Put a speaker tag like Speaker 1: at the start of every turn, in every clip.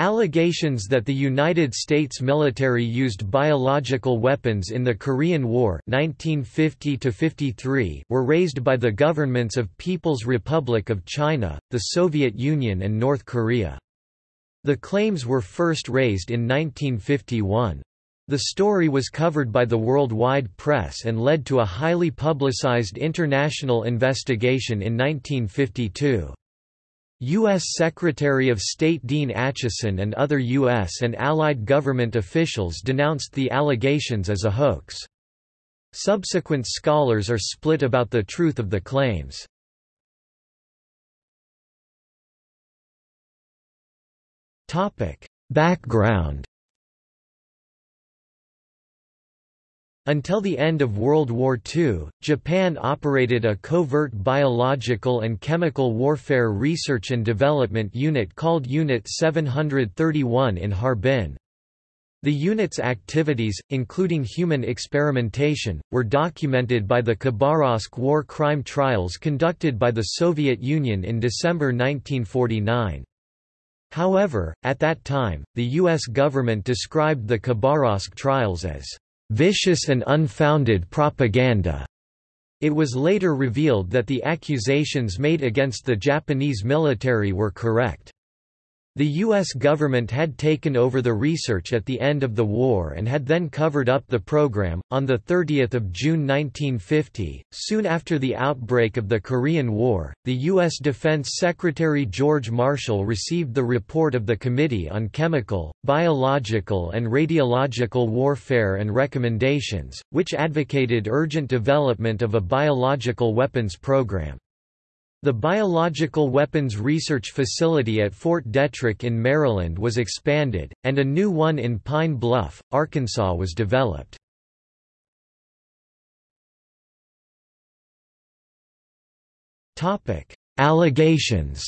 Speaker 1: Allegations that the United States military used biological weapons in the Korean War 1950 were raised by the governments of People's Republic of China, the Soviet Union and North Korea. The claims were first raised in 1951. The story was covered by the worldwide press and led to a highly publicized international investigation in 1952. U.S. Secretary of State Dean Acheson and other U.S. and Allied government officials denounced the allegations as a hoax. Subsequent scholars are split about the truth of the claims. Background Until the end of World War II, Japan operated a covert biological and chemical warfare research and development unit called Unit 731 in Harbin. The unit's activities, including human experimentation, were documented by the Khabarovsk war crime trials conducted by the Soviet Union in December 1949. However, at that time, the U.S. government described the Khabarovsk trials as vicious and unfounded propaganda. It was later revealed that the accusations made against the Japanese military were correct. The U.S. government had taken over the research at the end of the war and had then covered up the program. On 30 June 1950, soon after the outbreak of the Korean War, the U.S. Defense Secretary George Marshall received the report of the Committee on Chemical, Biological and Radiological Warfare and recommendations, which advocated urgent development of a biological weapons program. The Biological Weapons Research Facility at Fort Detrick in Maryland was expanded, and a new one in Pine Bluff, Arkansas was developed. Allegations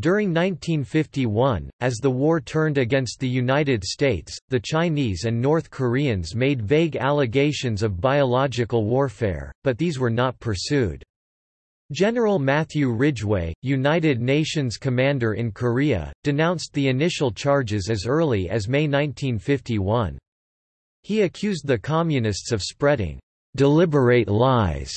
Speaker 1: During 1951, as the war turned against the United States, the Chinese and North Koreans made vague allegations of biological warfare, but these were not pursued. General Matthew Ridgway, United Nations commander in Korea, denounced the initial charges as early as May 1951. He accused the Communists of spreading deliberate lies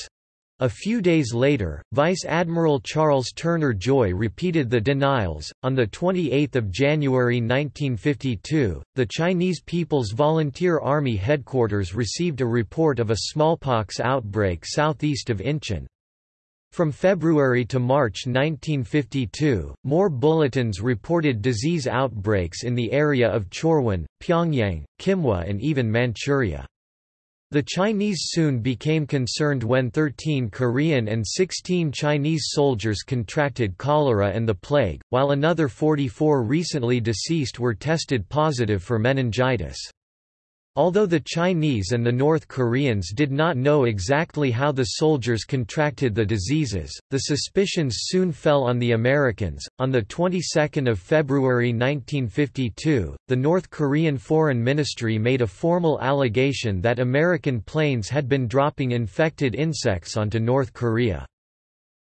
Speaker 1: a few days later, Vice Admiral Charles Turner Joy repeated the denials. On the 28th of January 1952, the Chinese People's Volunteer Army headquarters received a report of a smallpox outbreak southeast of Incheon. From February to March 1952, more bulletins reported disease outbreaks in the area of Chorwon, Pyongyang, Kimhwa and even Manchuria. The Chinese soon became concerned when 13 Korean and 16 Chinese soldiers contracted cholera and the plague, while another 44 recently deceased were tested positive for meningitis. Although the Chinese and the North Koreans did not know exactly how the soldiers contracted the diseases, the suspicions soon fell on the Americans. On the 22nd of February 1952, the North Korean Foreign Ministry made a formal allegation that American planes had been dropping infected insects onto North Korea.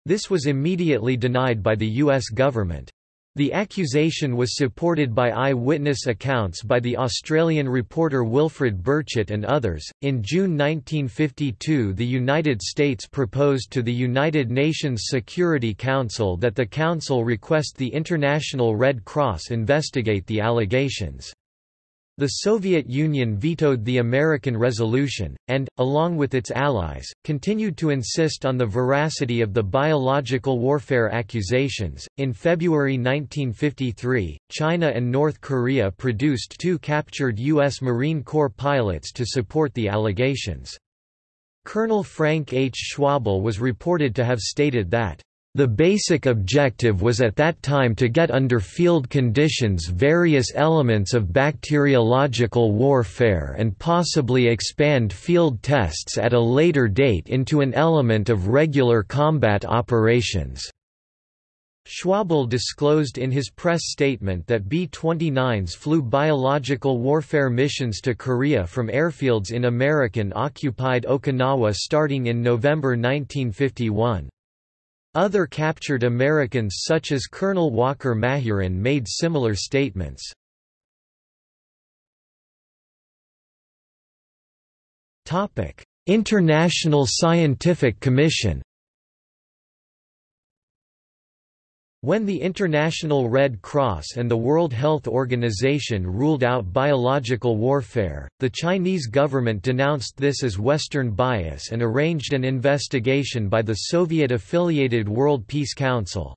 Speaker 1: This was immediately denied by the U.S. government. The accusation was supported by eyewitness accounts by the Australian reporter Wilfred Burchett and others. In June 1952, the United States proposed to the United Nations Security Council that the Council request the International Red Cross investigate the allegations. The Soviet Union vetoed the American resolution, and, along with its allies, continued to insist on the veracity of the biological warfare accusations. In February 1953, China and North Korea produced two captured U.S. Marine Corps pilots to support the allegations. Colonel Frank H. Schwable was reported to have stated that the basic objective was at that time to get under field conditions various elements of bacteriological warfare and possibly expand field tests at a later date into an element of regular combat operations. Schwable disclosed in his press statement that B-29s flew biological warfare missions to Korea from airfields in American-occupied Okinawa starting in November 1951. Other captured Americans such as Colonel Walker Mahurin made similar statements. International Scientific Commission When the International Red Cross and the World Health Organization ruled out biological warfare, the Chinese government denounced this as Western bias and arranged an investigation by the Soviet-affiliated World Peace Council.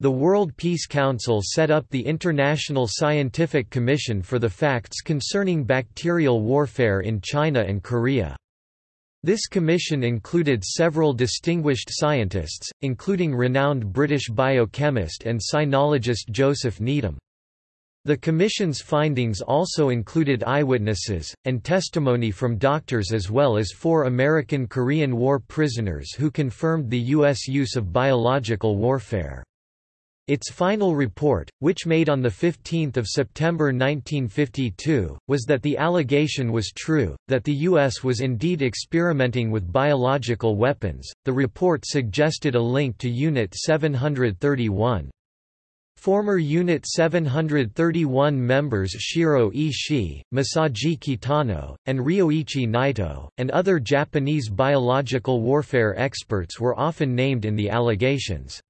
Speaker 1: The World Peace Council set up the International Scientific Commission for the Facts Concerning Bacterial Warfare in China and Korea. This commission included several distinguished scientists, including renowned British biochemist and sinologist Joseph Needham. The Commission's findings also included eyewitnesses, and testimony from doctors as well as four American Korean War prisoners who confirmed the U.S. use of biological warfare. Its final report, which made on 15 September 1952, was that the allegation was true, that the U.S. was indeed experimenting with biological weapons. The report suggested a link to Unit 731. Former Unit 731 members Shiro Ishii, Masaji Kitano, and Ryoichi Naito, and other Japanese biological warfare experts were often named in the allegations.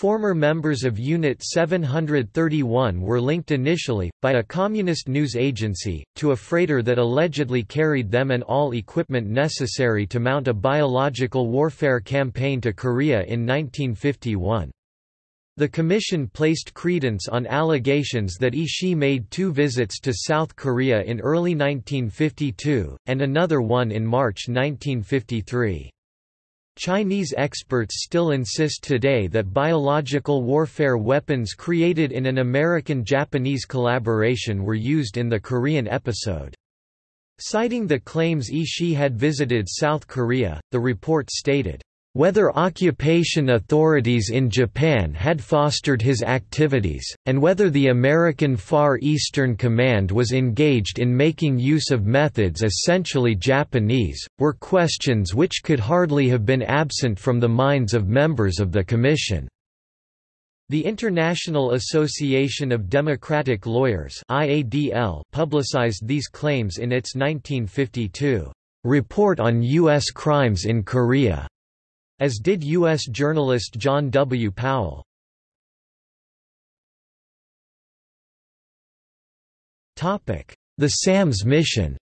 Speaker 1: Former members of Unit 731 were linked initially, by a communist news agency, to a freighter that allegedly carried them and all equipment necessary to mount a biological warfare campaign to Korea in 1951. The Commission placed credence on allegations that Ishii made two visits to South Korea in early 1952, and another one in March 1953. Chinese experts still insist today that biological warfare weapons created in an American-Japanese collaboration were used in the Korean episode. Citing the claims Ishii had visited South Korea, the report stated, whether occupation authorities in Japan had fostered his activities, and whether the American Far Eastern Command was engaged in making use of methods essentially Japanese, were questions which could hardly have been absent from the minds of members of the Commission. The International Association of Democratic Lawyers publicized these claims in its 1952 Report on U.S. Crimes in Korea as did U.S. journalist John W. Powell. The SAMS mission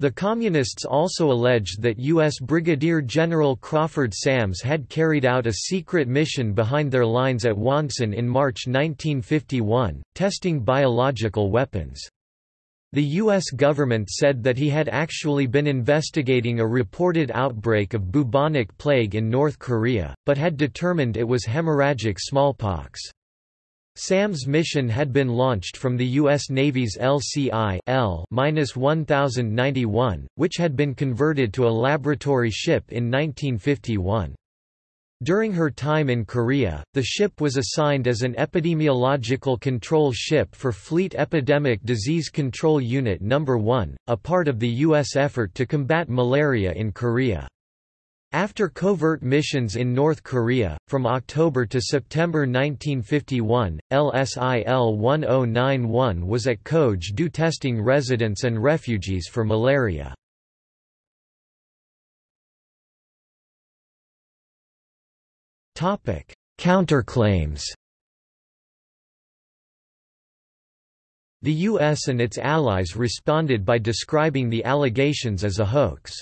Speaker 1: The Communists also alleged that U.S. Brigadier General Crawford Sams had carried out a secret mission behind their lines at Wonsan in March 1951, testing biological weapons. The U.S. government said that he had actually been investigating a reported outbreak of bubonic plague in North Korea, but had determined it was hemorrhagic smallpox. SAM's mission had been launched from the U.S. Navy's LCI L-1091, which had been converted to a laboratory ship in 1951. During her time in Korea, the ship was assigned as an epidemiological control ship for Fleet Epidemic Disease Control Unit No. 1, a part of the U.S. effort to combat malaria in Korea. After covert missions in North Korea, from October to September 1951, LSIL 1091 was at Koje-do testing residents and refugees for malaria. Counterclaims The U.S. and its allies responded by describing the allegations as a hoax.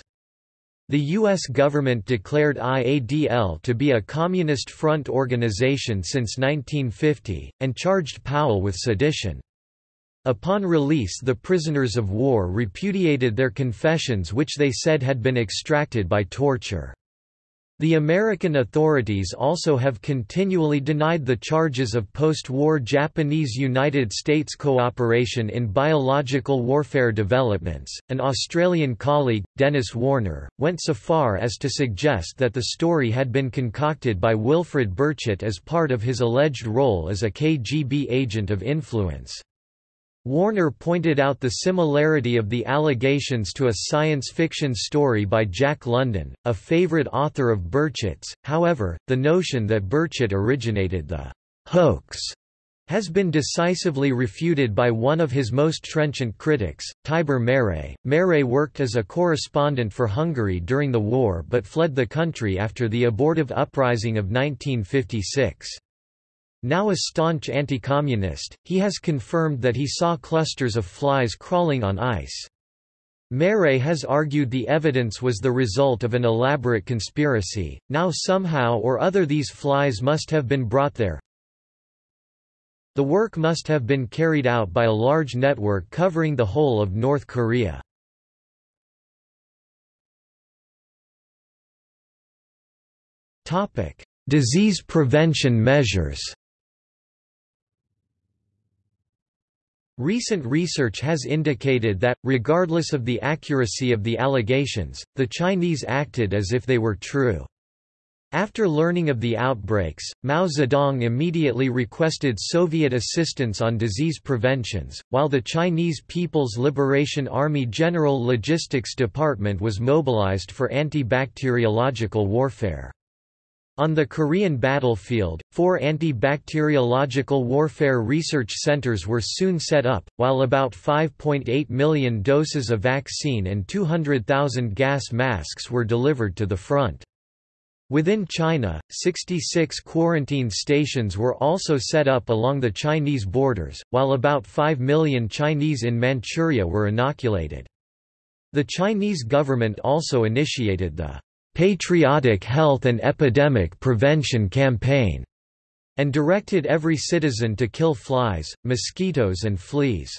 Speaker 1: The U.S. government declared IADL to be a Communist Front organization since 1950, and charged Powell with sedition. Upon release the prisoners of war repudiated their confessions which they said had been extracted by torture. The American authorities also have continually denied the charges of post-war Japanese-United States cooperation in biological warfare developments. An Australian colleague, Denis Warner, went so far as to suggest that the story had been concocted by Wilfred Burchett as part of his alleged role as a KGB agent of influence. Warner pointed out the similarity of the allegations to a science fiction story by Jack London, a favorite author of Burchett's, however, the notion that Burchett originated the hoax has been decisively refuted by one of his most trenchant critics, Tibor Méray. Méray worked as a correspondent for Hungary during the war but fled the country after the abortive uprising of 1956. Now a staunch anti-communist, he has confirmed that he saw clusters of flies crawling on ice. Méray has argued the evidence was the result of an elaborate conspiracy, now somehow or other these flies must have been brought there. The work must have been carried out by a large network covering the whole of North Korea. Disease prevention measures Recent research has indicated that, regardless of the accuracy of the allegations, the Chinese acted as if they were true. After learning of the outbreaks, Mao Zedong immediately requested Soviet assistance on disease preventions, while the Chinese People's Liberation Army General Logistics Department was mobilized for anti-bacteriological warfare. On the Korean battlefield, four anti-bacteriological warfare research centers were soon set up, while about 5.8 million doses of vaccine and 200,000 gas masks were delivered to the front. Within China, 66 quarantine stations were also set up along the Chinese borders, while about 5 million Chinese in Manchuria were inoculated. The Chinese government also initiated the Patriotic Health and Epidemic Prevention Campaign, and directed every citizen to kill flies, mosquitoes and fleas.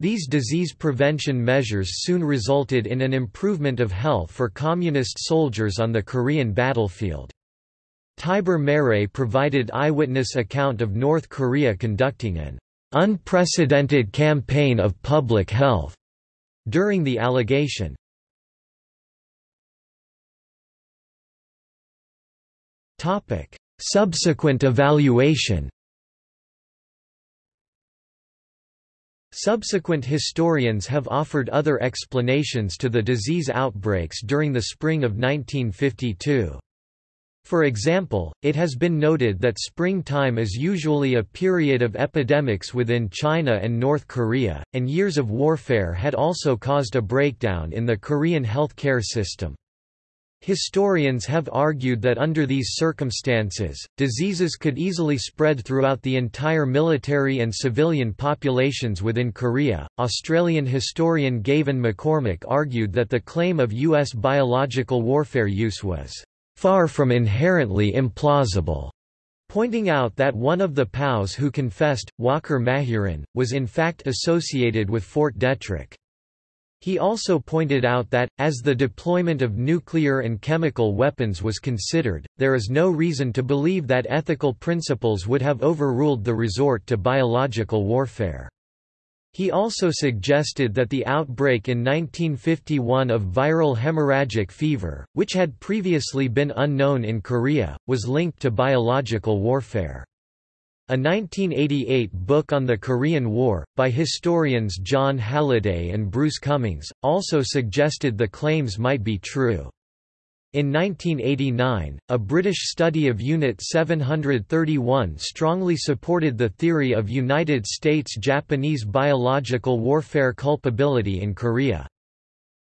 Speaker 1: These disease prevention measures soon resulted in an improvement of health for communist soldiers on the Korean battlefield. Tibor Méray provided eyewitness account of North Korea conducting an unprecedented campaign of public health during the allegation. Subsequent evaluation Subsequent historians have offered other explanations to the disease outbreaks during the spring of 1952. For example, it has been noted that springtime is usually a period of epidemics within China and North Korea, and years of warfare had also caused a breakdown in the Korean healthcare system. Historians have argued that under these circumstances, diseases could easily spread throughout the entire military and civilian populations within Korea. Australian historian Gavan McCormack argued that the claim of U.S. biological warfare use was far from inherently implausible, pointing out that one of the POWs who confessed, Walker Mahurin, was in fact associated with Fort Detrick. He also pointed out that, as the deployment of nuclear and chemical weapons was considered, there is no reason to believe that ethical principles would have overruled the resort to biological warfare. He also suggested that the outbreak in 1951 of viral hemorrhagic fever, which had previously been unknown in Korea, was linked to biological warfare. A 1988 book on the Korean War, by historians Jon Halliday and Bruce Cumings, also suggested the claims might be true. In 1989, a British study of Unit 731 strongly supported the theory of United States-Japanese biological warfare culpability in Korea.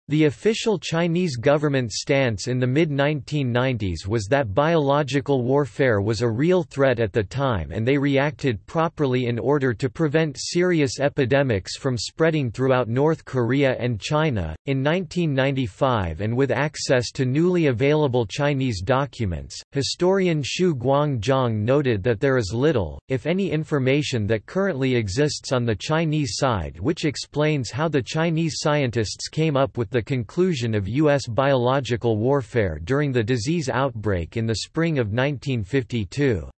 Speaker 1: The official Chinese government stance in the mid-1990s was that biological warfare was a real threat at the time and they reacted properly in order to prevent serious epidemics from spreading throughout North Korea and China. In 1995 and with access to newly available Chinese documents, historian Shu Guang Zhang noted that there is little, if any information that currently exists on the Chinese side which explains how the Chinese scientists came up with the the conclusion of U.S. biological warfare during the disease outbreak in the spring of 1952.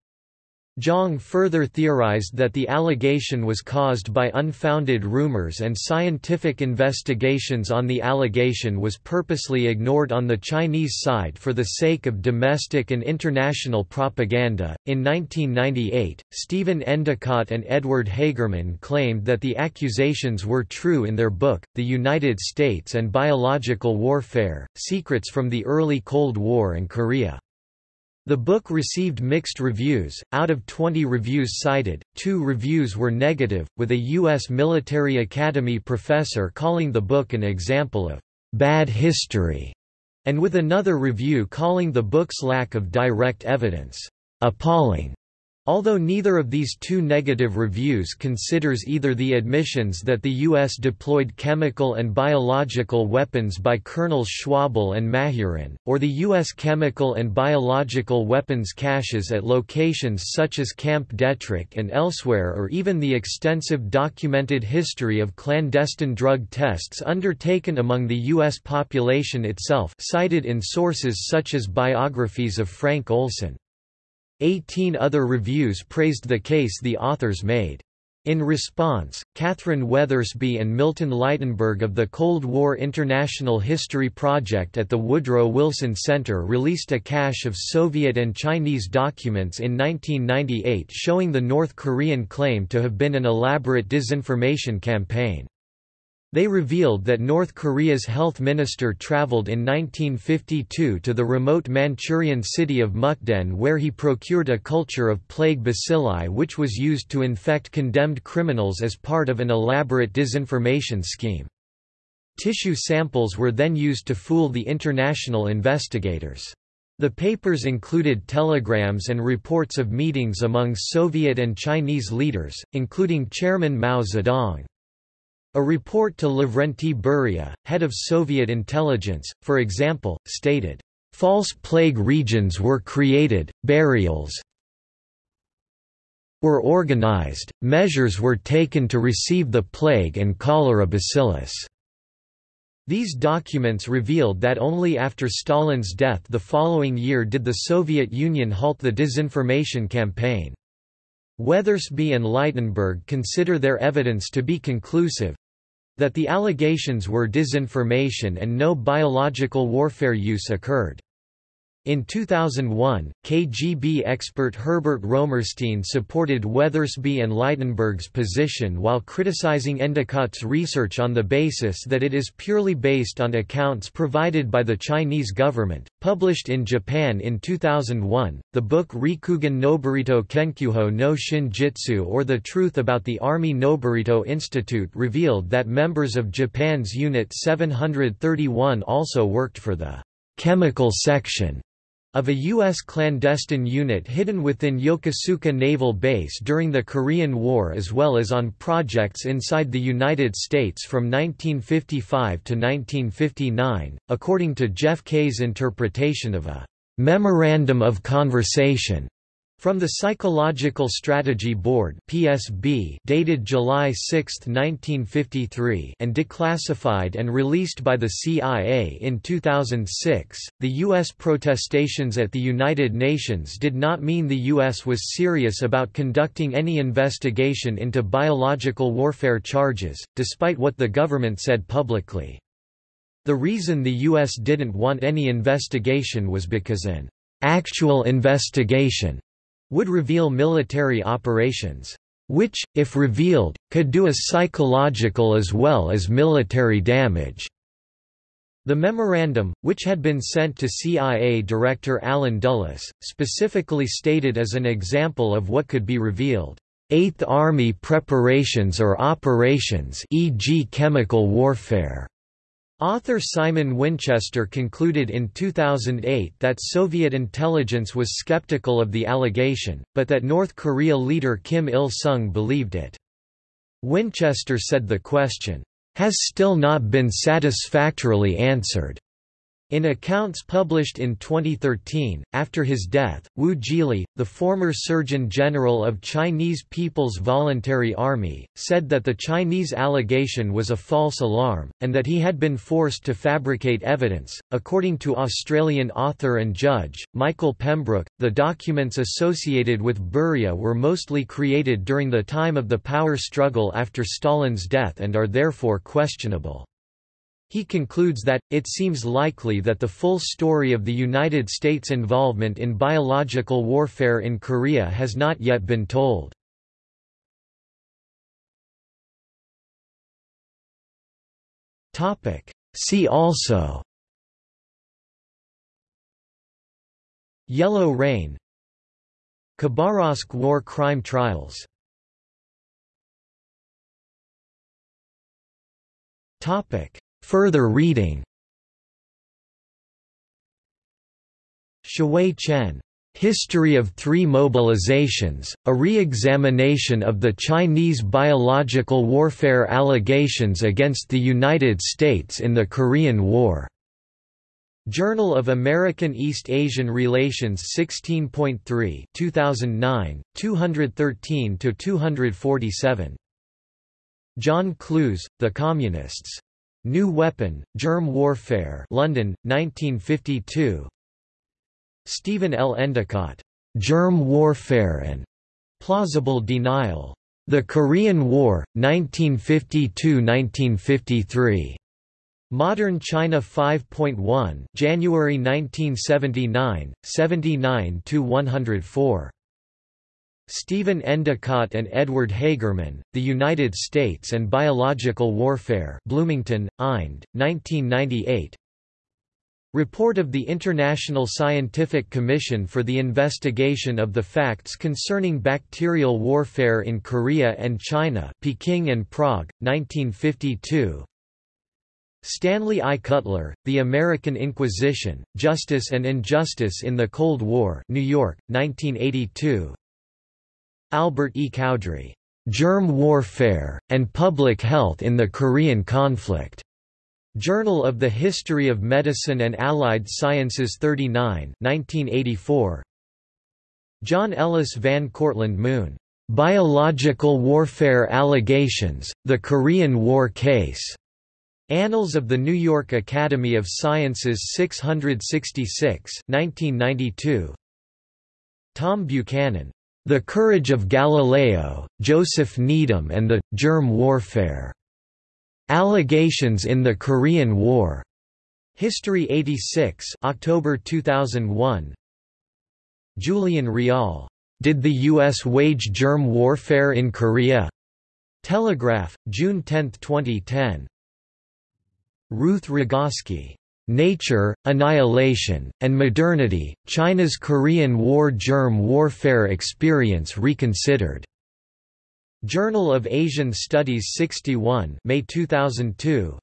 Speaker 1: Zhang further theorized that the allegation was caused by unfounded rumors and scientific investigations on the allegation was purposely ignored on the Chinese side for the sake of domestic and international propaganda. In 1998, Stephen Endicott and Edward Hagerman claimed that the accusations were true in their book, The United States and Biological Warfare Secrets from the Early Cold War and Korea. The book received mixed reviews. Out of 20 reviews cited, two reviews were negative, with a U.S. military academy professor calling the book an example of bad history, and with another review calling the book's lack of direct evidence appalling. Although neither of these two negative reviews considers either the admissions that the U.S. deployed chemical and biological weapons by Colonels Schwable and Mahurin, or the U.S. chemical and biological weapons caches at locations such as Camp Detrick and elsewhere or even the extensive documented history of clandestine drug tests undertaken among the U.S. population itself cited in sources such as biographies of Frank Olson. Eighteen other reviews praised the case the authors made. In response, Kathryn Weathersby and Milton Leitenberg of the Cold War International History Project at the Woodrow Wilson Center released a cache of Soviet and Chinese documents in 1998 showing the North Korean claim to have been an elaborate disinformation campaign. They revealed that North Korea's health minister traveled in 1952 to the remote Manchurian city of Mukden where he procured a culture of plague bacilli which was used to infect condemned criminals as part of an elaborate disinformation scheme. Tissue samples were then used to fool the international investigators. The papers included telegrams and reports of meetings among Soviet and Chinese leaders, including Chairman Mao Zedong. A report to Lavrenti Beria, head of Soviet intelligence, for example, stated, "...false plague regions were created, burials were organized, measures were taken to receive the plague and cholera bacillus." These documents revealed that only after Stalin's death the following year did the Soviet Union halt the disinformation campaign. Weathersby and Leitenberg consider their evidence to be conclusive, that the allegations were disinformation and no biological warfare use occurred. In 2001, KGB expert Herbert Romerstein supported Weathersby and Leitenberg's position while criticizing Endicott's research on the basis that it is purely based on accounts provided by the Chinese government. Published in Japan in 2001, the book Rikugun Noborito Kenkyujo no Shinjitsu or The Truth About the Army Noborito Institute revealed that members of Japan's Unit 731 also worked for the chemical section of a U.S. clandestine unit hidden within Yokosuka Naval Base during the Korean War as well as on projects inside the United States from 1955 to 1959, according to Jeff Kaye's interpretation of a «memorandum of conversation» From the Psychological Strategy Board (PSB), dated July 6, 1953, and declassified and released by the CIA in 2006, the US protestations at the United Nations did not mean the US was serious about conducting any investigation into biological warfare charges, despite what the government said publicly. The reason the US didn't want any investigation was because an actual investigation would reveal military operations, which, if revealed, could do a psychological as well as military damage. The memorandum, which had been sent to CIA Director Allen Dulles, specifically stated as an example of what could be revealed, Eighth Army preparations or operations e.g. chemical warfare. Author Simon Winchester concluded in 2008 that Soviet intelligence was skeptical of the allegation, but that North Korea leader Kim Il-sung believed it. Winchester said the question, "...has still not been satisfactorily answered." In accounts published in 2013, after his death, Wu Zhili, the former Surgeon General of Chinese People's Voluntary Army, said that the Chinese allegation was a false alarm, and that he had been forced to fabricate evidence. According to Australian author and judge, Michael Pembroke, the documents associated with Beria were mostly created during the time of the power struggle after Stalin's death and are therefore questionable. He concludes that, it seems likely that the full story of the United States' involvement in biological warfare in Korea has not yet been told. See also Yellow Rain Khabarovsk war crime trials Topic Further reading Shiwei Chen. History of Three Mobilizations, a re-examination of the Chinese biological warfare allegations against the United States in the Korean War. Journal of American East Asian Relations 16.3 2009, 213–247. John Clews, The Communists. New Weapon, Germ Warfare London, 1952 Stephen L. Endicott, "'Germ Warfare and Plausible Denial' The Korean War, 1952–1953. Modern China 5.1 January 1979, 79–104. Stephen Endicott and Edward Hagerman, The United States and Biological Warfare Bloomington, Ind, 1998 Report of the International Scientific Commission for the Investigation of the Facts Concerning Bacterial Warfare in Korea and China Peking and Prague, 1952 Stanley I. Kutler, The American Inquisition, Justice and Injustice in the Cold War New York, 1982 Albert E. Cowdrey, "'Germ Warfare, and Public Health in the Korean Conflict' Journal of the History of Medicine and Allied Sciences 39 1984. John Ellis Van Cortlandt Moon, "'Biological Warfare Allegations, The Korean War Case' Annals of the New York Academy of Sciences 666 1992. Tom Buchanan, the Courage of Galileo, Joseph Needham and the Germ Warfare. Allegations in the Korean War. History 86, October 2001. Julian Ryall. Did the U.S. wage germ warfare in Korea? Telegraph, June 10, 2010. Ruth Rogaski. Nature, Annihilation, and Modernity, China's Korean War Germ Warfare Experience Reconsidered. Journal of Asian Studies 61 May 2002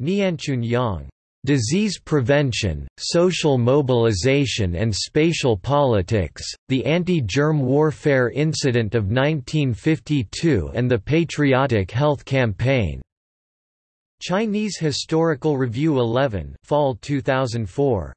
Speaker 1: Nianqun Yang. Disease Prevention, Social Mobilization and Spatial Politics, The Anti-Germ Warfare Incident of 1952 and the Patriotic Health Campaign. Chinese Historical Review 11 Fall 2004